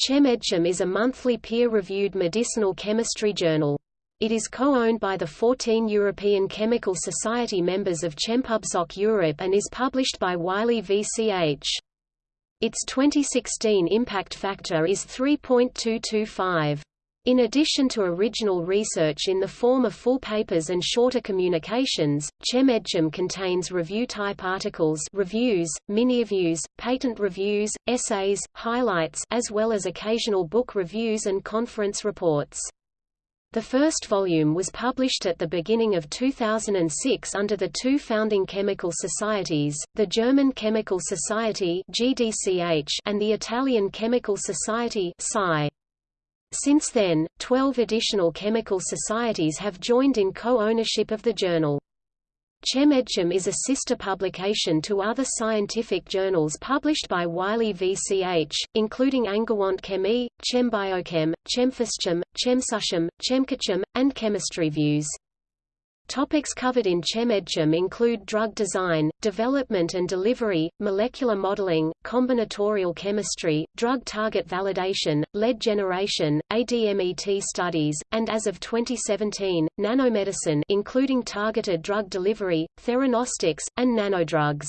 ChemMedChem is a monthly peer-reviewed medicinal chemistry journal. It is co-owned by the 14 European Chemical Society members of ChemPubSoc Europe and is published by Wiley VCH. Its 2016 impact factor is 3.225. In addition to original research in the form of full papers and shorter communications, ChemMedChem contains review-type articles reviews, mini-reviews, patent reviews, essays, highlights as well as occasional book reviews and conference reports. The first volume was published at the beginning of 2006 under the two founding chemical societies, the German Chemical Society and the Italian Chemical Society since then, 12 additional chemical societies have joined in co-ownership of the journal. ChemMedChem is a sister publication to other scientific journals published by Wiley VCH, including Angewandte Chemie, ChemBiochem, ChemPhysChem, ChemSusChem, ChemCatChem, and Chemistry Views. Topics covered in ChemMedChem include drug design, development and delivery, molecular modeling, combinatorial chemistry, drug target validation, lead generation, ADMET studies, and as of 2017, nanomedicine including targeted drug delivery, theranostics, and nanodrugs.